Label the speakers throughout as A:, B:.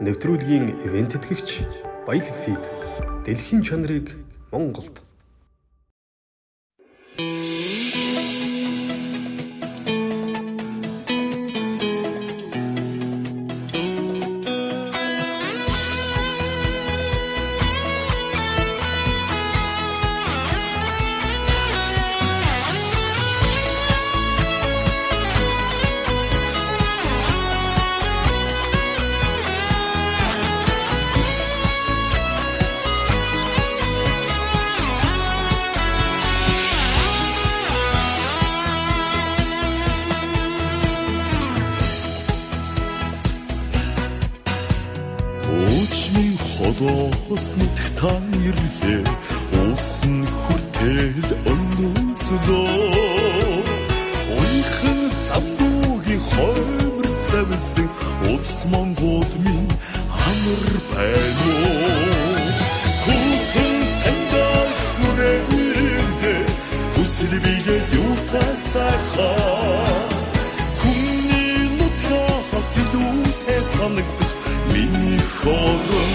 A: нэвтрүүлгийн ивент тэтгэгч Баялаг фид. Дэлхийн чанарыг Монголд
B: Өчмийн холоос нүдх та ирлээ. Уусан хүртэл өнөөцлөө Ойхан замдуугийн хоймор савсан Улс Монгол минь амар байна уу? Хүтэн танда хүрээлээ. Хүсэл бигээ юу тасахаа санагдах Миний хорон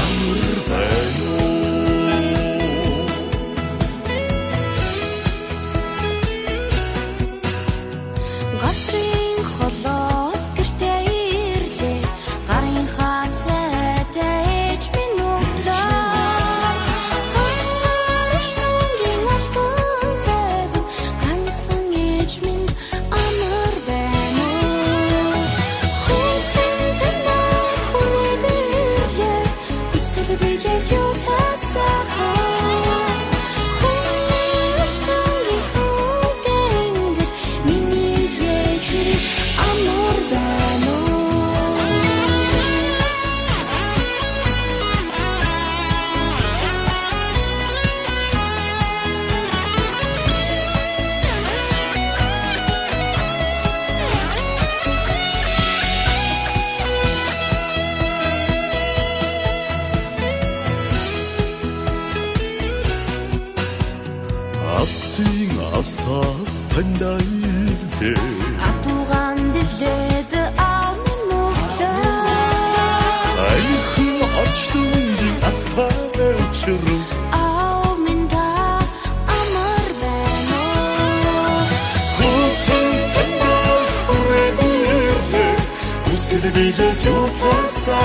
B: амар байна уу
C: حساس تندل زين عطوغان دليد أعمل نقطة أيخي أجتم دي أصحاب شروف Seni bile yok varsa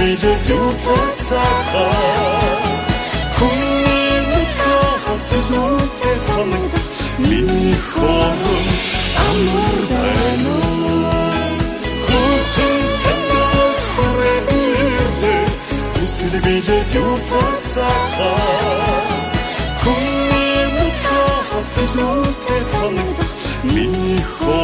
C: билээ зүтгэсэхэ Хүний мэдхээс зүтгэсэн санагд миний хорон амар байна. Уу
B: Хүтэн хэнтэр хүрээлээ Үсэл билээ зүтгэсэхэ Хүний мэдхээс зүтгэсэн санагд миний хорон